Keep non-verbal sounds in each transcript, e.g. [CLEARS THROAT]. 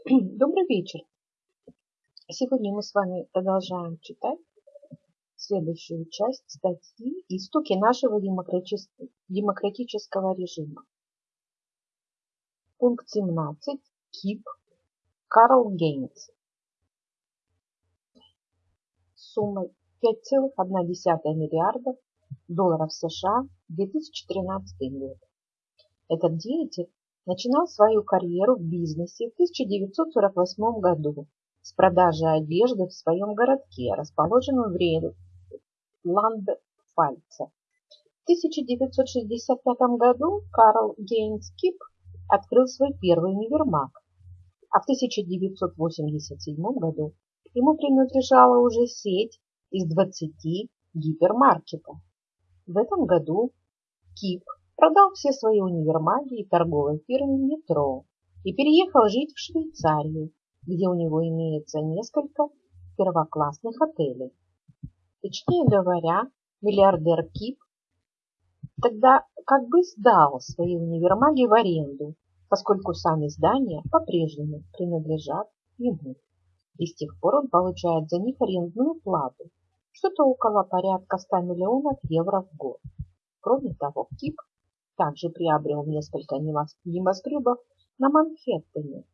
[CLEARS THROAT] Добрый вечер. Сегодня мы с вами продолжаем читать следующую часть статьи «Истоки нашего демократического режима». Пункт 17. КИП. Карл Гейнс. Суммой 5,1 миллиарда долларов США 2013 год. Этот деятель начинал свою карьеру в бизнесе в 1948 году с продажи одежды в своем городке, расположенном в Ландфальце. В 1965 году Карл Гейнс Кип открыл свой первый универмаг, а в 1987 году ему принадлежала уже сеть из 20 гипермаркетов. В этом году Кип продал все свои универмаги и торговой фирмы «Метро» и переехал жить в Швейцарию, где у него имеется несколько первоклассных отелей. Точнее говоря, миллиардер Кип тогда как бы сдал свои универмаги в аренду, поскольку сами здания по-прежнему принадлежат ему. И с тех пор он получает за них арендную плату, что-то около порядка 100 миллионов евро в год. Кроме того, Кип также приобрел несколько небоскребов на Манхэттене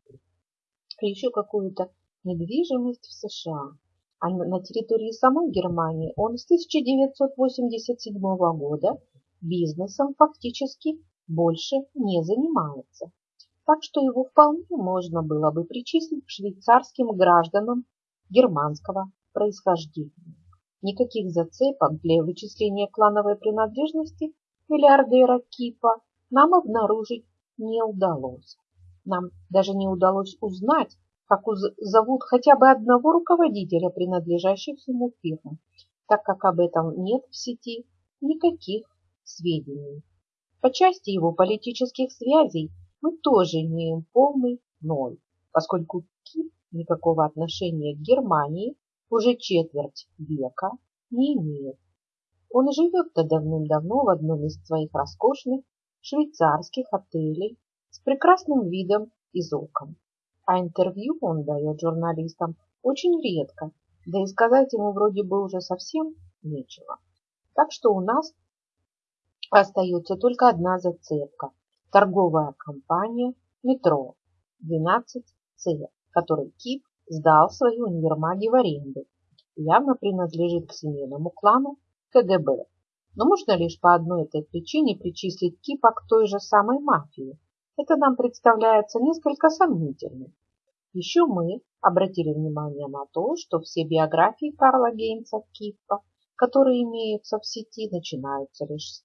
и еще какую-то недвижимость в США. А на территории самой Германии он с 1987 года бизнесом фактически больше не занимается. Так что его вполне можно было бы причислить к швейцарским гражданам германского происхождения. Никаких зацепок для вычисления клановой принадлежности миллиардера Кипа нам обнаружить не удалось. Нам даже не удалось узнать, как зовут хотя бы одного руководителя, принадлежащих ему фирм, так как об этом нет в сети никаких сведений. По части его политических связей мы тоже имеем полный ноль, поскольку Кип никакого отношения к Германии уже четверть века не имеет. Он живет-то давным-давно в одном из своих роскошных швейцарских отелей с прекрасным видом из окон. А интервью он дает журналистам очень редко, да и сказать ему вроде бы уже совсем нечего. Так что у нас остается только одна зацепка – торговая компания «Метро» 12C, которой КИП сдал свои универмаги в аренду, явно принадлежит к семейному клану КГБ. Но можно лишь по одной этой причине причислить Кипа к той же самой мафии. Это нам представляется несколько сомнительным. Еще мы обратили внимание на то, что все биографии Карла Гейнса Кипа, которые имеются в сети, начинаются лишь с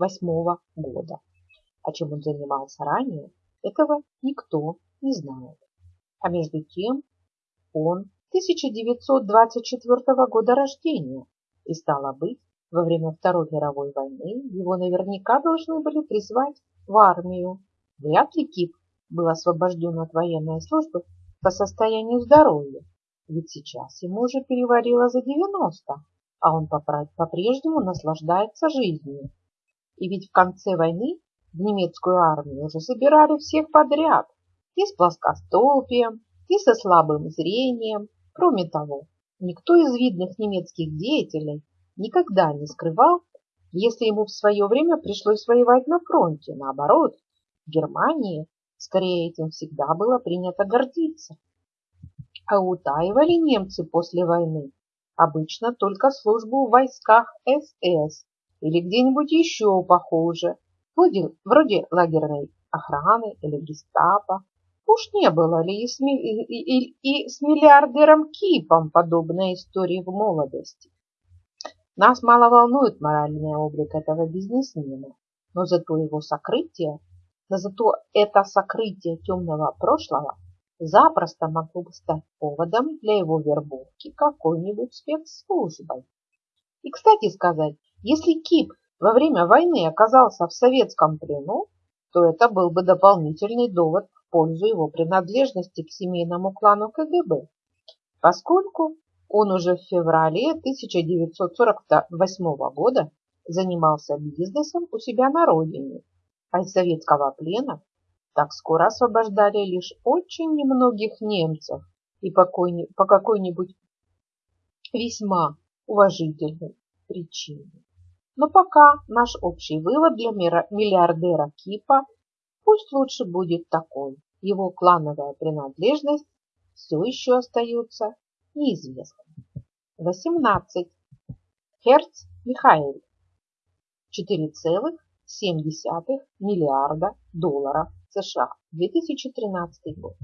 1942-1948 года. А чем он занимался ранее, этого никто не знает. А между тем он 1924 года рождения, и стало быть, во время Второй мировой войны его наверняка должны были призвать в армию. Вряд ли Кип был освобожден от военной службы по состоянию здоровья, ведь сейчас ему уже переварило за 90, а он по-прежнему наслаждается жизнью. И ведь в конце войны в немецкую армию уже собирали всех подряд, и с плоскостопием, и со слабым зрением, Кроме того, никто из видных немецких деятелей никогда не скрывал, если ему в свое время пришлось воевать на фронте. Наоборот, в Германии скорее этим всегда было принято гордиться. А утаивали немцы после войны обычно только службу в войсках СС или где-нибудь еще похуже, вроде, вроде лагерной охраны или гестапо Уж не было ли и с, и, и, и с миллиардером Кипом подобной истории в молодости? Нас мало волнует моральный облик этого бизнесмена, но зато его сокрытие, но зато это сокрытие темного прошлого запросто могло бы стать поводом для его вербовки какой-нибудь спецслужбой. И, кстати сказать, если Кип во время войны оказался в советском плену, то это был бы дополнительный довод пользу его принадлежности к семейному клану КГБ, поскольку он уже в феврале 1948 года занимался бизнесом у себя на родине, а из советского плена так скоро освобождали лишь очень немногих немцев и по какой-нибудь весьма уважительной причине. Но пока наш общий вывод для миллиардера Кипа пусть лучше будет такой. Его клановая принадлежность все еще остается неизвестной. 18. Херц Михаил. 4,7 миллиарда долларов США. 2013 год.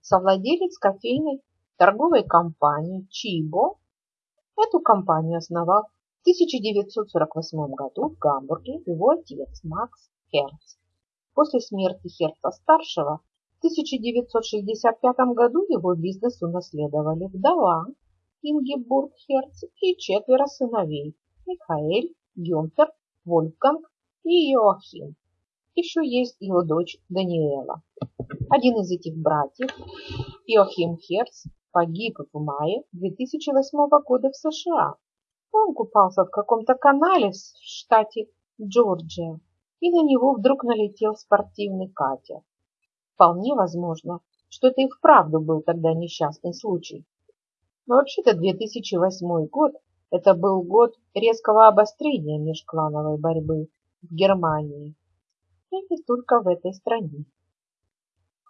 Совладелец кофейной торговой компании Чибо. Эту компанию основал в 1948 году в Гамбурге его отец Макс Херц. После смерти Херца-старшего в 1965 году его бизнес унаследовали вдова Ингебург Херц и четверо сыновей Михаэль, Гюнтер, Вольфганг и Йоахим. Еще есть его дочь Даниэла. Один из этих братьев, Йоахим Херц, погиб в мае 2008 года в США. Он купался в каком-то канале в штате Джорджия и на него вдруг налетел спортивный катер. Вполне возможно, что это и вправду был тогда несчастный случай. Но вообще-то 2008 год – это был год резкого обострения межклановой борьбы в Германии. И не только в этой стране.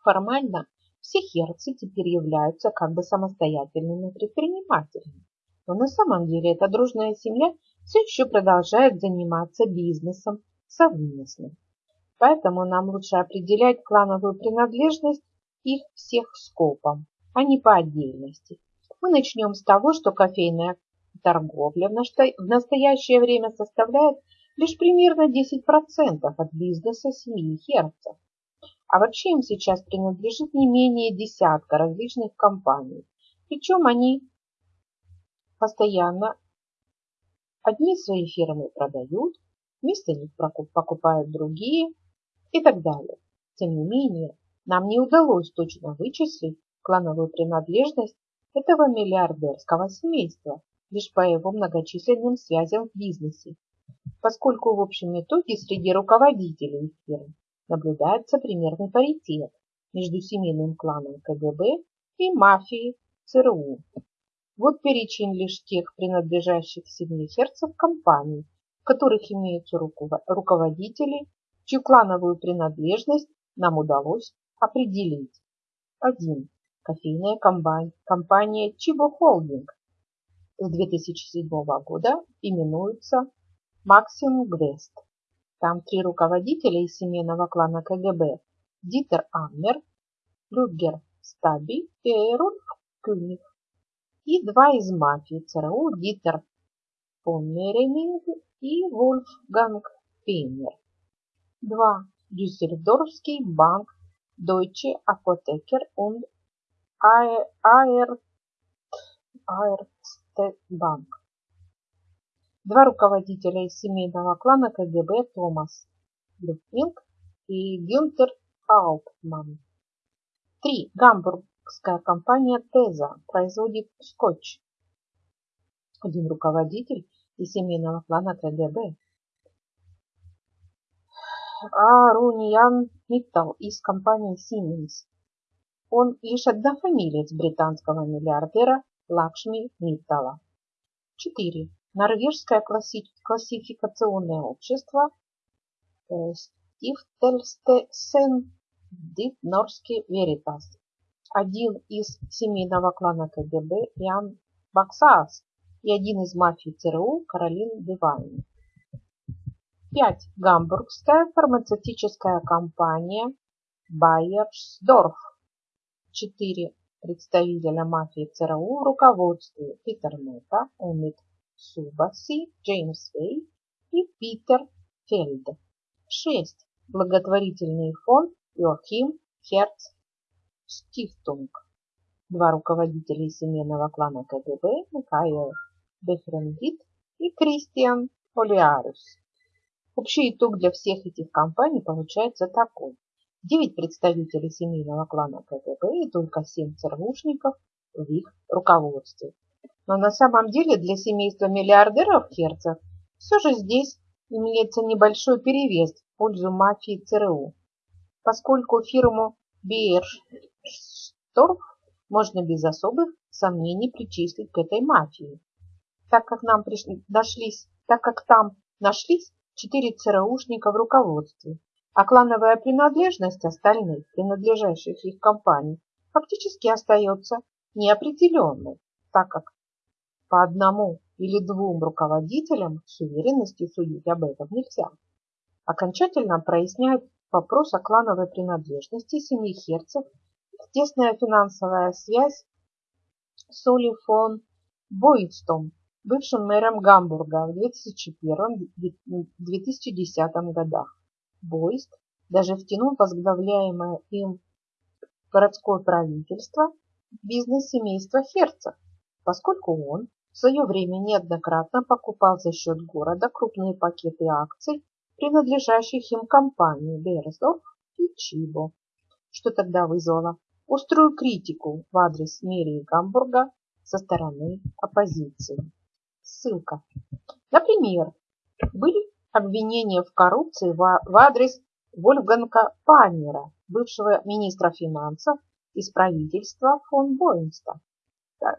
Формально все херцы теперь являются как бы самостоятельными предпринимателями. Но на самом деле эта дружная семья все еще продолжает заниматься бизнесом совместно. Поэтому нам лучше определять клановую принадлежность их всех скопом, а не по отдельности. Мы начнем с того, что кофейная торговля в настоящее время составляет лишь примерно 10% от бизнеса семьи Херцев. А вообще им сейчас принадлежит не менее десятка различных компаний. Причем они постоянно одни свои фирмы продают, вместо них покупают другие и так далее. Тем не менее, нам не удалось точно вычислить клановую принадлежность этого миллиардерского семейства лишь по его многочисленным связям в бизнесе, поскольку в общем итоге среди руководителей фирм наблюдается примерный паритет между семейным кланом КГБ и мафией ЦРУ. Вот перечень лишь тех принадлежащих семье Херцев компаний, в которых имеются руководители, чью клановую принадлежность нам удалось определить. 1. Кофейная компания Чибо Холдинг с 2007 года именуется Максим Гвест. Там три руководителя из семейного клана КГБ – Дитер Аммер, Рюгер Стаби и Рольф Кюних. И два из мафии ЦРУ – Дитер Поммеренинг и Вольфганг Пейнер. 2. Дюссельдорфский банк Deutsche Apotheker und Bank. Два руководителя из семейного клана КГБ Томас Люфтинг и Гюнтер Алтман. 3. Гамбургская компания Теза производит скотч. Один руководитель из семейного клана КГБ. Аруниан Миттал из компании Siemens. Он лишь однофамилец британского миллиардера Лакшми Миттала. 4. Норвежское классификационное общество Stiftelsen Det Norske Veritas. Один из семейного клана КГБ Ян Баксаас и один из мафий ЦРУ Каролин Девайн. 5. Гамбургская фармацевтическая компания Байерсдорф. 4. Представителя мафии ЦРУ в руководстве Питер Мета, Эмит Субаси, Джеймс Вей и Питер Фельд. 6. Благотворительный фонд Йоахим Херц Стифтунг. Два руководителя семейного клана КГБ Михаил Бехрендит и Кристиан Олиарус. Общий итог для всех этих компаний получается такой. 9 представителей семейного клана КГБ и только 7 ЦРУшников в их руководстве. Но на самом деле для семейства миллиардеров Херцев все же здесь имеется небольшой перевес в пользу мафии ЦРУ. поскольку фирму Бейершторф можно без особых сомнений причислить к этой мафии, так как нам пришли, дошлись, так как там нашлись четыре ЦРУшника в руководстве, а клановая принадлежность остальных, принадлежащих их компаний, фактически остается неопределенной, так как по одному или двум руководителям с уверенностью судить об этом нельзя. Окончательно проясняет вопрос о клановой принадлежности семьи Херцев тесная финансовая связь с Оли фон Бойстом, бывшим мэром Гамбурга в 2001-2010 годах. Бойст даже втянул возглавляемое им городское правительство в бизнес семейства Херцев, поскольку он в свое время неоднократно покупал за счет города крупные пакеты акций, принадлежащих им компании Берсдорф и Чибо, что тогда вызвало острую критику в адрес мэрии Гамбурга со стороны оппозиции. Ссылка. Например, были обвинения в коррупции в адрес Вольфганга Паннера, бывшего министра финансов из правительства фон Боинста,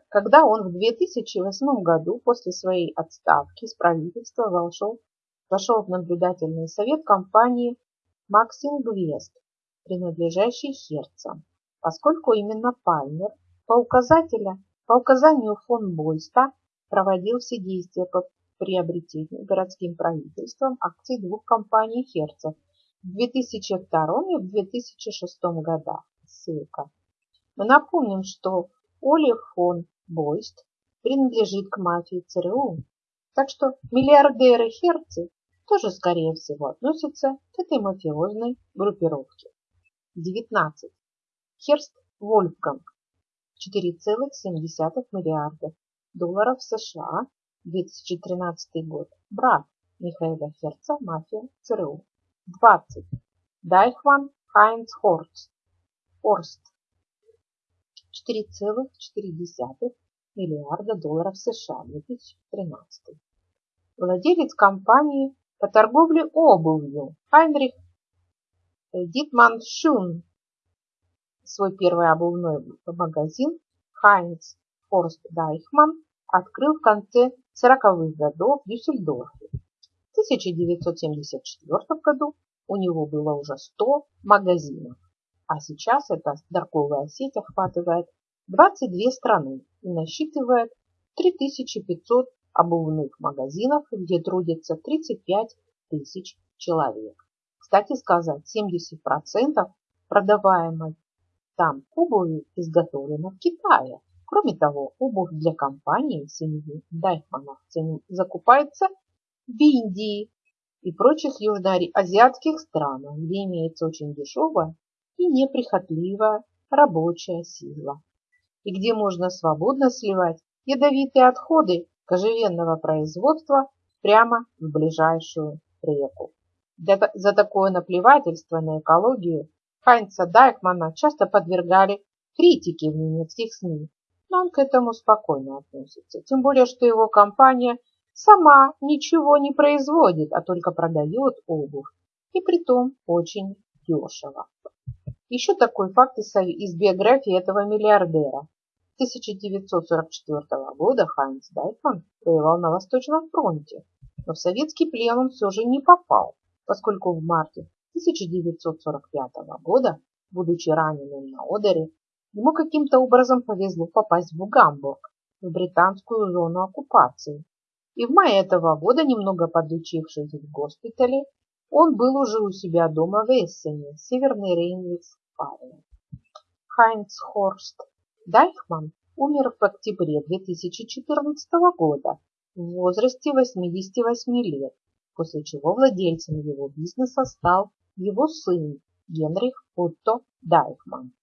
когда он в 2008 году после своей отставки из правительства вошел, вошел в наблюдательный совет компании Максим Гвест, принадлежащей Херцам поскольку именно Пальмер по, по указанию фон Бойста проводил все действия по приобретению городским правительством акций двух компаний Херцев в 2002 и в 2006 годах. Ссылка. Мы напомним, что Оли фон Бойст принадлежит к мафии ЦРУ, так что миллиардеры Херцы тоже, скорее всего, относятся к этой мафиозной группировке. 19. Херст Вольфганг 4,7 миллиарда долларов США 2013 год. Брат Михаила Херца, мафия ЦРУ. 20. Дайхван Хайнц Хорст. Хорст 4,4 миллиарда долларов США 2013. Владелец компании по торговле обувью Хайнрих Дитман Шун Свой первый обувной магазин Хайнц Форст Дайхман открыл в конце 40-х годов в Дюссельдорфе. В 1974 году у него было уже 100 магазинов, а сейчас эта торговая сеть охватывает 22 страны и насчитывает 3500 обувных магазинов, где трудится 35 тысяч человек. Кстати сказать, 70% продаваемой там обувь изготовлена в Китае. Кроме того, обувь для компании семьи Дайхманов закупается в Индии и прочих южноазиатских странах, где имеется очень дешевая и неприхотливая рабочая сила, и где можно свободно сливать ядовитые отходы кожевенного производства прямо в ближайшую реку. За такое наплевательство на экологию Хайнца Дайкмана часто подвергали критике в немецких СМИ, он к этому спокойно относится. Тем более, что его компания сама ничего не производит, а только продает обувь. И притом очень дешево. Еще такой факт из биографии этого миллиардера. 1944 года Хайнц Дайкман воевал на Восточном фронте, но в советский плен он все же не попал, поскольку в марте 1945 года, будучи раненым на Одере, ему каким-то образом повезло попасть в Гамбург, в британскую зону оккупации. И в мае этого года, немного подучившись в госпитале, он был уже у себя дома в Эссене, Северный Рейн-Вестфалия. Хайнц Хорст Дайхман умер в октябре 2014 года в возрасте 88 лет, после чего владельцем его бизнеса стал его сын Генрих Отто Дайкман.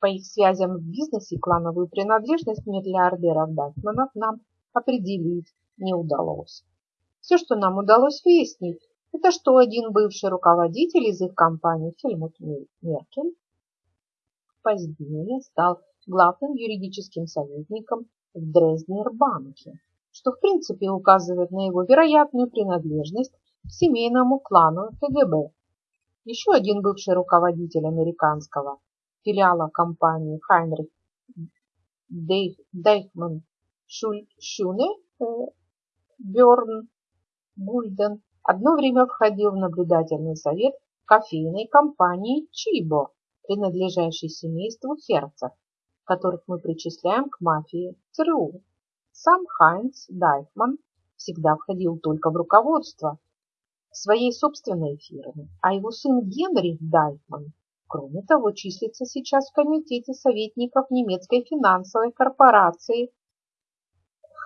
По их связям в бизнесе клановую принадлежность миллиардеров Дайкманов нам определить не удалось. Все, что нам удалось выяснить, это что один бывший руководитель из их компании Хельмут Меркель позднее стал главным юридическим советником в Дрезднер-банке, что в принципе указывает на его вероятную принадлежность к семейному клану КГБ Еще один бывший руководитель американского филиала компании Хайнрих Дейхман Шюне э, Бёрн Бульден одно время входил в наблюдательный совет кофейной компании Чибо, принадлежащей семейству Херцев, которых мы причисляем к мафии ЦРУ. Сам Хайнц Дайхман всегда входил только в руководство своей собственной фирмы, а его сын Генрих Дайхман, кроме того, числится сейчас в комитете советников немецкой финансовой корпорации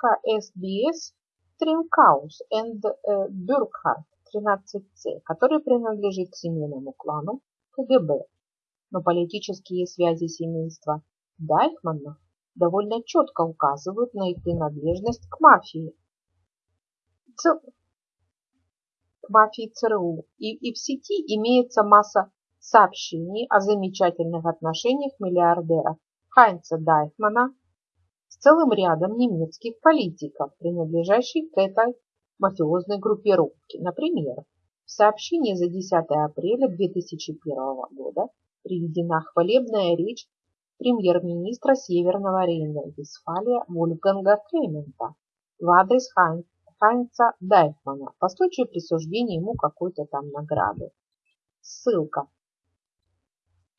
HSBS Trinkaus and Burkhardt 13C, который принадлежит к семейному клану КГБ. Но политические связи семейства Дайхманов довольно четко указывают на их принадлежность к мафии. К мафии ЦРУ. И, и в сети имеется масса сообщений о замечательных отношениях миллиардера Хайнца Дайхмана с целым рядом немецких политиков, принадлежащих к этой мафиозной группировке. Например, в сообщении за 10 апреля 2001 года приведена хвалебная речь премьер-министра Северного Рейна-Вестфалия Вольфганга Клемента в адрес Хайнца Дайфмана по случаю присуждения ему какой-то там награды. Ссылка.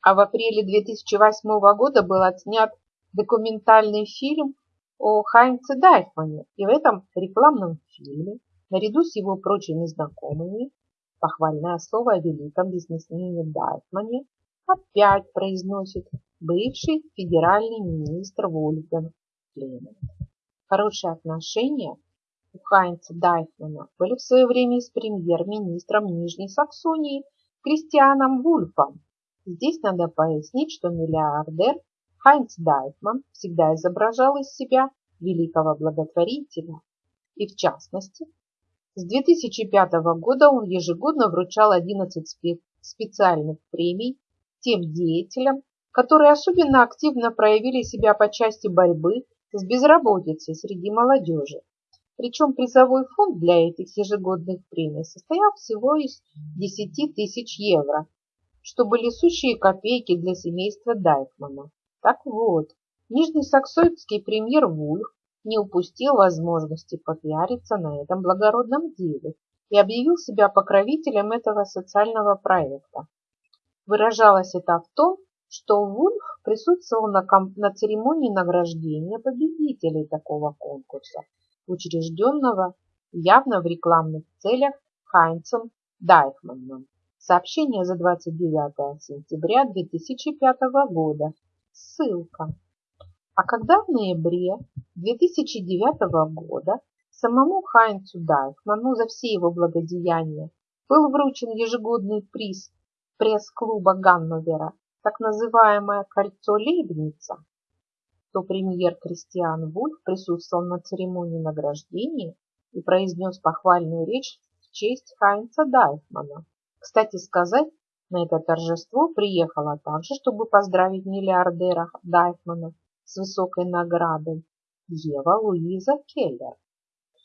А в апреле 2008 года был отснят документальный фильм о Хайнце Дайфмане, и в этом рекламном фильме, наряду с его прочими знакомыми, похвальное слово о великом бизнесмене Дайфмане опять произносит бывший федеральный министр Вольфганг Клемент. Хорошие отношения у Хайнца Дайфмана были в свое время с премьер-министром Нижней Саксонии Кристианом Вульфом. Здесь надо пояснить, что миллиардер Хайнц Дайфман всегда изображал из себя великого благотворителя. И в частности, с 2005 года он ежегодно вручал 11 специальных премий тем деятелям, которые особенно активно проявили себя по части борьбы с безработицей среди молодежи. Причем призовой фонд для этих ежегодных премий состоял всего из 10 тысяч евро, что были сущие копейки для семейства Дайкмана. Так вот, нижнесаксонский премьер Вульф не упустил возможности попиариться на этом благородном деле и объявил себя покровителем этого социального проекта. Выражалось это в том, что Вульф присутствовал на, на церемонии награждения победителей такого конкурса, учрежденного явно в рекламных целях Хайнцем Дайхманом. Сообщение за 29 сентября 2005 года. Ссылка. А когда в ноябре 2009 года самому Хайнцу Дайхману за все его благодеяния был вручен ежегодный приз пресс-клуба Ганновера так называемое кольцо Лейбница, то премьер Кристиан Вульф присутствовал на церемонии награждения и произнес похвальную речь в честь Хайнца Дайфмана. Кстати сказать, на это торжество приехала также, чтобы поздравить миллиардера Дайфмана с высокой наградой Ева Луиза Келлер,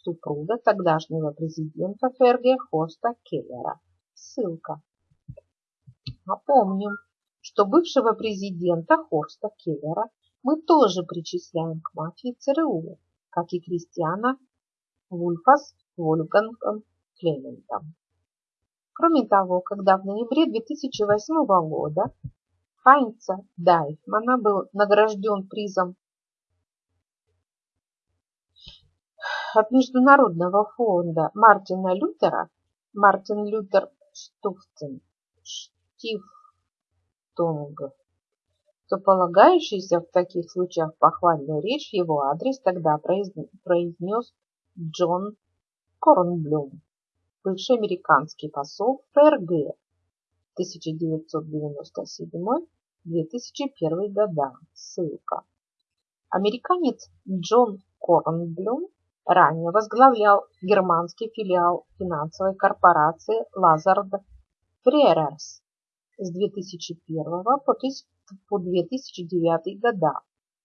супруга тогдашнего президента ФРГ Хоста Келлера. Ссылка. Напомним, что бывшего президента Хорста Келлера мы тоже причисляем к мафии ЦРУ, как и Кристиана Вульфас Вольфгангом Клементом. Кроме того, когда в ноябре 2008 года Хайнца Дайфмана был награжден призом от Международного фонда Мартина Лютера, Мартин Лютер Штуфтен, Штиф Тонга, то полагающийся в таких случаях похвальную речь его адрес тогда произнес Джон Корнблюм, бывший американский посол ФРГ 1997-2001 года. Ссылка. Американец Джон Корнблюм ранее возглавлял германский филиал финансовой корпорации Lazard Freres с 2001 по 2009 года,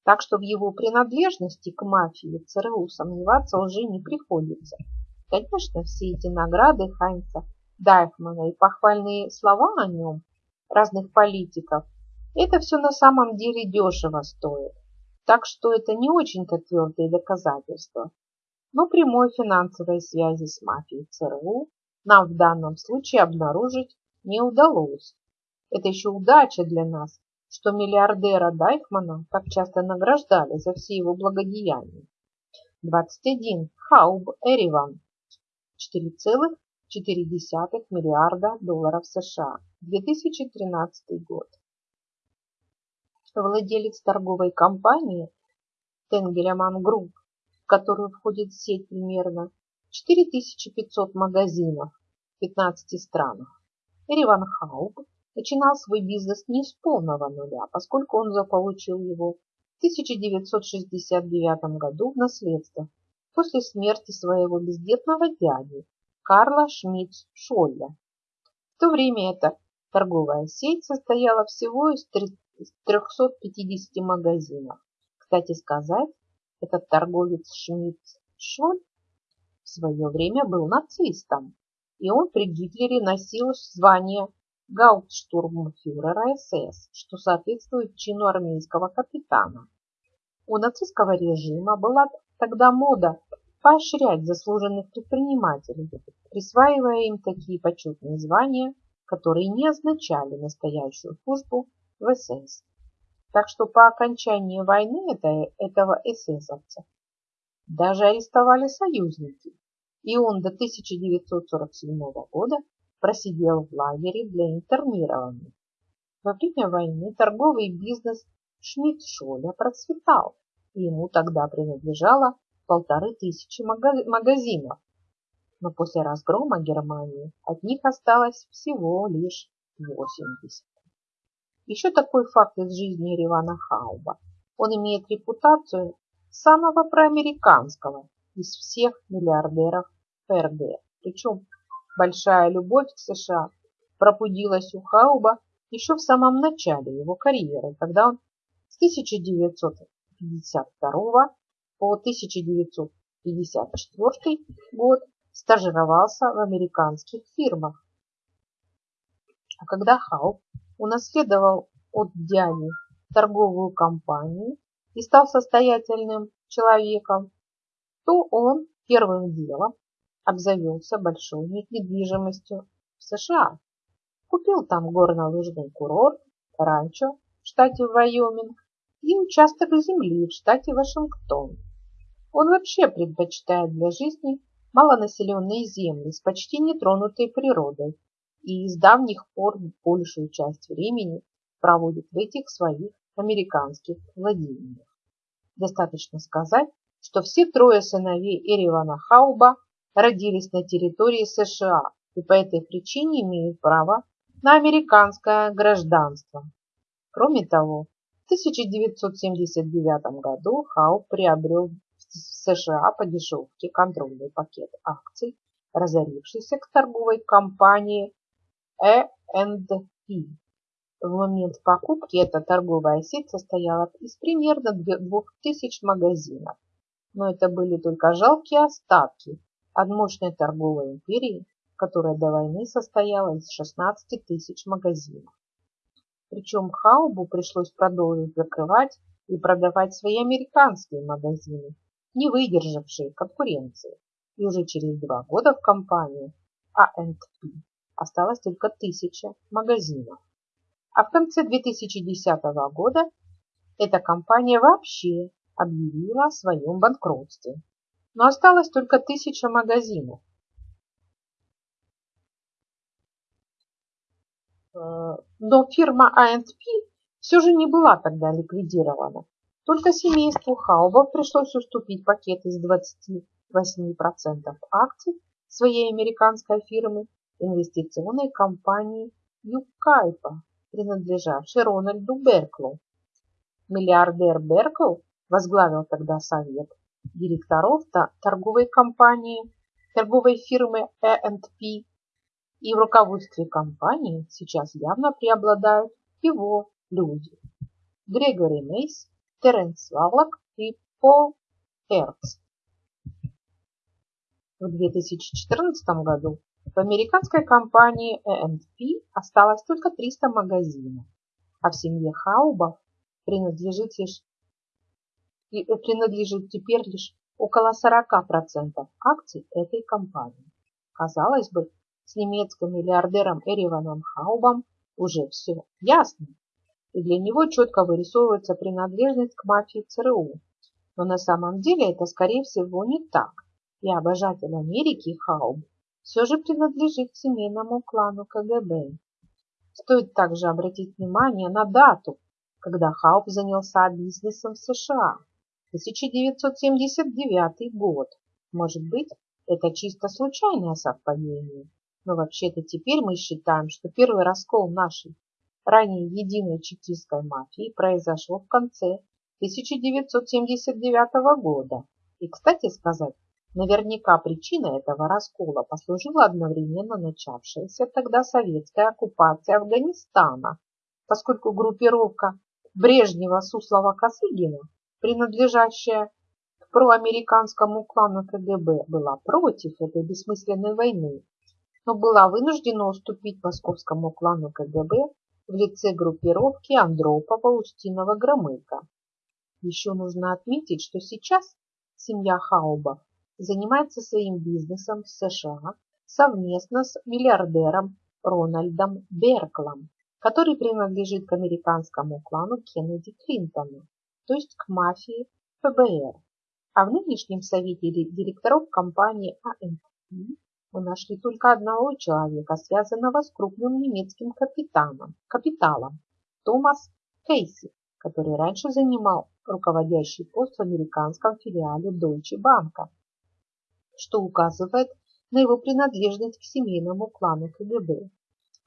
так что в его принадлежности к мафии ЦРУ сомневаться уже не приходится. Конечно, все эти награды Хайнца Дайхмана и похвальные слова о нем разных политиков, это все на самом деле дешево стоит. Так что это не очень-то твердые доказательства. Но прямой финансовой связи с мафией ЦРУ нам в данном случае обнаружить не удалось. Это еще удача для нас, что миллиардера Дайхмана так часто награждали за все его благодеяния. 21. Хауб Эриван. 4,4 миллиарда долларов США. 2013 год. Владелец торговой компании Tengelmann Group, в которую входит сеть примерно 4500 магазинов в 15 странах. Эриван Хауб начинал свой бизнес не с полного нуля, поскольку он заполучил его в 1969 году в наследство после смерти своего бездетного дяди Карла Шмидц Шолля. В то время эта торговая сеть состояла всего из 350 магазинов. Кстати сказать, этот торговец Шмидц Шоль в свое время был нацистом, и он при Гитлере носил звание гауптштурмфюрера СС, что соответствует чину армейского капитана. У нацистского режима была тогда мода поощрять заслуженных предпринимателей, присваивая им такие почетные звания, которые не означали настоящую службу в СС. Так что по окончании войны это, этого эсэсовца даже арестовали союзники, и он до 1947 года просидел в лагере для интернированных. Во время войны торговый бизнес Шмидт-Шоля процветал, и ему тогда принадлежало полторы тысячи магазинов. Но после разгрома Германии от них осталось всего лишь 80. Еще такой факт из жизни Ривана Хауба. Он имеет репутацию самого проамериканского из всех миллиардеров ФРГ. Причем Большая любовь к США пробудилась у Хауба еще в самом начале его карьеры, когда он с 1952 по 1954 год стажировался в американских фирмах. А когда Хауб унаследовал от дяди торговую компанию и стал состоятельным человеком, то он первым делом обзавелся большой недвижимостью в США. Купил там горнолыжный курорт, ранчо в штате Вайоминг и участок земли в штате Вашингтон. Он вообще предпочитает для жизни малонаселенные земли с почти нетронутой природой и с давних пор большую часть времени проводит в этих своих американских владениях. Достаточно сказать, что все трое сыновей Эривана Хауба родились на территории США и по этой причине имеют право на американское гражданство. Кроме того, в 1979 году Хау приобрел в США по дешевке контрольный пакет акций, разорившийся к торговой компании E&P. В момент покупки эта торговая сеть состояла из примерно 2000 магазинов, но это были только жалкие остатки от мощной торговой империи, которая до войны состояла из 16 тысяч магазинов. Причем Хаубу пришлось продолжить закрывать и продавать свои американские магазины, не выдержавшие конкуренции. И уже через два года в компании A&P осталось только тысяча магазинов. А в конце 2010 года эта компания вообще объявила о своем банкротстве но осталось только тысяча магазинов. Но фирма A&P все же не была тогда ликвидирована. Только семейству Хаубов пришлось уступить пакет из 28% акций своей американской фирмы инвестиционной компании Юкайпа, принадлежавшей Рональду Берклу. Миллиардер Беркл возглавил тогда совет директоров торговой компании, торговой фирмы A&P и в руководстве компании сейчас явно преобладают его люди. Грегори Мейс, Теренс Вавлок и Пол Эрц. В 2014 году В американской компании A&P осталось только 300 магазинов, а в семье Хаубов принадлежит, лишь, э, принадлежит теперь лишь около 40% акций этой компании. Казалось бы, с немецким миллиардером Эриваном Хаубом уже все ясно, и для него четко вырисовывается принадлежность к мафии ЦРУ. Но на самом деле это, скорее всего, не так, и обожатель Америки Хауб все же принадлежит к семейному клану КГБ. Стоит также обратить внимание на дату, когда Хауп занялся бизнесом в США. 1979 год. Может быть, это чисто случайное совпадение, но вообще-то теперь мы считаем, что первый раскол нашей ранее единой чекистской мафии произошел в конце 1979 года. И, кстати сказать, Наверняка причиной этого раскола послужила одновременно начавшаяся тогда советская оккупация Афганистана, поскольку группировка Брежнева-Суслова-Косыгина, принадлежащая к проамериканскому клану КГБ, была против этой бессмысленной войны, но была вынуждена уступить московскому клану КГБ в лице группировки Андропова-Устинова-Громыка. Еще нужно отметить, что сейчас семья Хаубов занимается своим бизнесом в США совместно с миллиардером Рональдом Берклом, который принадлежит к американскому клану Кеннеди Клинтона, то есть к мафии ФБР. А в нынешнем совете директоров компании АМП мы нашли только одного человека, связанного с крупным немецким капитаном, капиталом, Томас Кейси, который раньше занимал руководящий пост в американском филиале Deutsche Bank что указывает на его принадлежность к семейному клану КГБ.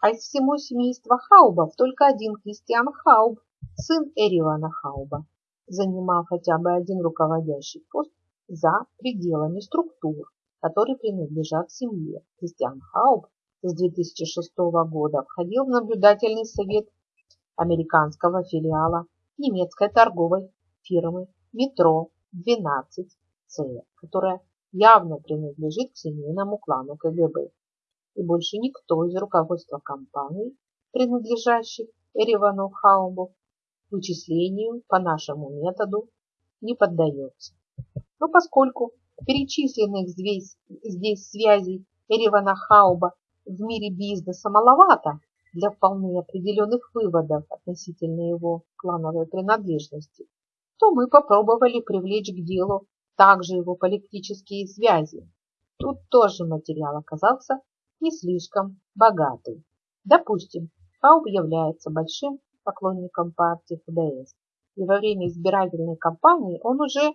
А из всего семейства Хаубов только один Кристиан Хауб, сын Эривана Хауба, занимал хотя бы один руководящий пост за пределами структур, которые принадлежат семье. Кристиан Хауб с 2006 года входил в наблюдательный совет американского филиала немецкой торговой фирмы Метро 12C, которая явно принадлежит к семейному клану КГБ. И больше никто из руководства компаний, принадлежащих Эревану Хауму, вычислению по нашему методу не поддается. Но поскольку перечисленных здесь, здесь связей Эревана Хауба в мире бизнеса маловато для вполне определенных выводов относительно его клановой принадлежности, то мы попробовали привлечь к делу также его политические связи. Тут тоже материал оказался не слишком богатый. Допустим, Хауб является большим поклонником партии ФДС, и во время избирательной кампании он уже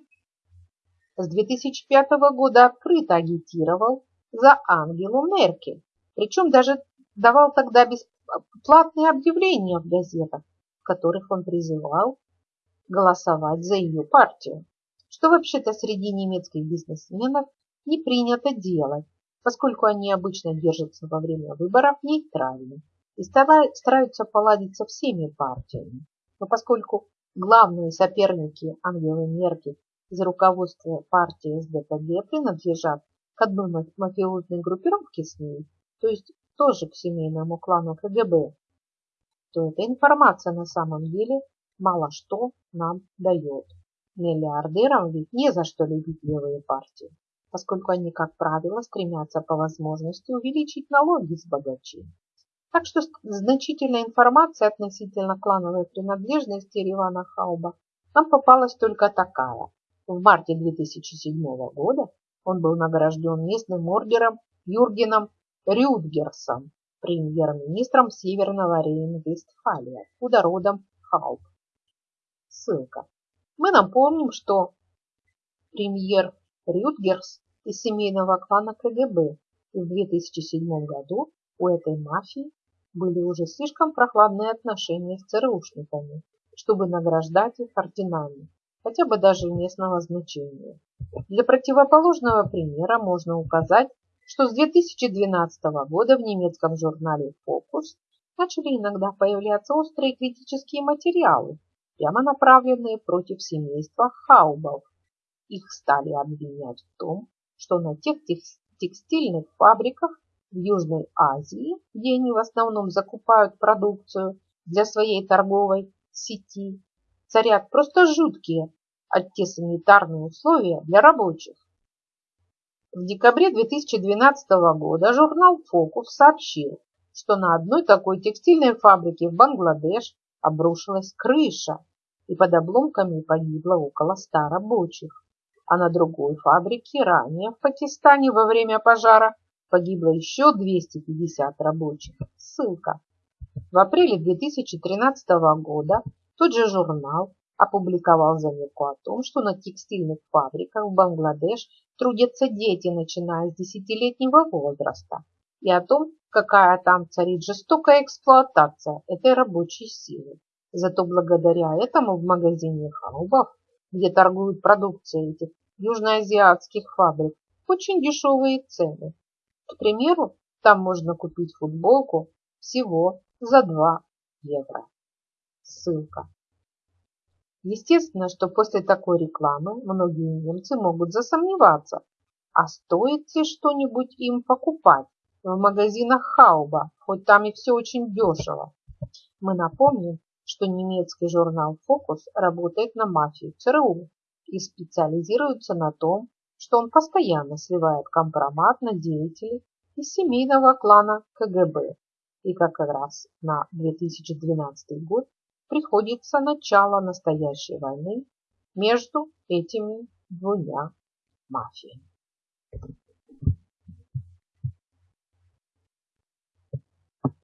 с 2005 года открыто агитировал за Ангелу Меркель, причем даже давал тогда бесплатные объявления в газетах, в которых он призывал голосовать за ее партию что вообще-то среди немецких бизнесменов не принято делать, поскольку они обычно держатся во время выборов нейтрально и стараются поладить со всеми партиями. Но поскольку главные соперники Ангелы Меркель из руководства партии СДКГ принадлежат к одной мафиозной группировке с ней, то есть тоже к семейному клану КГБ, то эта информация на самом деле мало что нам дает. Миллиардерам ведь не за что любить левые партии, поскольку они, как правило, стремятся по возможности увеличить налоги с богачей. Так что значительная информация относительно клановой принадлежности Ривана Хауба нам попалась только такая. В марте 2007 года он был награжден местным ордером Юргеном Рюдгерсом, премьер-министром Северного Рейн-Вестфалия, откуда родом Хауб. Ссылка. Мы напомним, что премьер Рютгерс из семейного клана КГБ и в 2007 году у этой мафии были уже слишком прохладные отношения с ЦРУшниками, чтобы награждать их орденами, хотя бы даже местного значения. Для противоположного примера можно указать, что с 2012 года в немецком журнале «Фокус» начали иногда появляться острые критические материалы прямо направленные против семейства Хаубов. Их стали обвинять в том, что на тех текстильных фабриках в Южной Азии, где они в основном закупают продукцию для своей торговой сети, царят просто жуткие антисанитарные условия для рабочих. В декабре 2012 года журнал Focus сообщил, что на одной такой текстильной фабрике в Бангладеш обрушилась крыша, и под обломками погибло около ста рабочих. А на другой фабрике ранее в Пакистане во время пожара погибло еще 250 рабочих. Ссылка. В апреле 2013 года тот же журнал опубликовал заметку о том, что на текстильных фабриках в Бангладеш трудятся дети, начиная с десятилетнего возраста, и о том, какая там царит жестокая эксплуатация этой рабочей силы. Зато благодаря этому в магазине Хаубов, где торгуют продукцией этих южноазиатских фабрик, очень дешевые цены. К примеру, там можно купить футболку всего за 2 евро. Ссылка. Естественно, что после такой рекламы многие немцы могут засомневаться, а стоит ли что-нибудь им покупать в магазинах Хауба, хоть там и все очень дешево. Мы напомним, что немецкий журнал «Фокус» работает на мафию ЦРУ и специализируется на том, что он постоянно сливает компромат на деятелей из семейного клана КГБ. И как раз на 2012 год приходится начало настоящей войны между этими двумя мафиями.